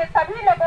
के सभी लोग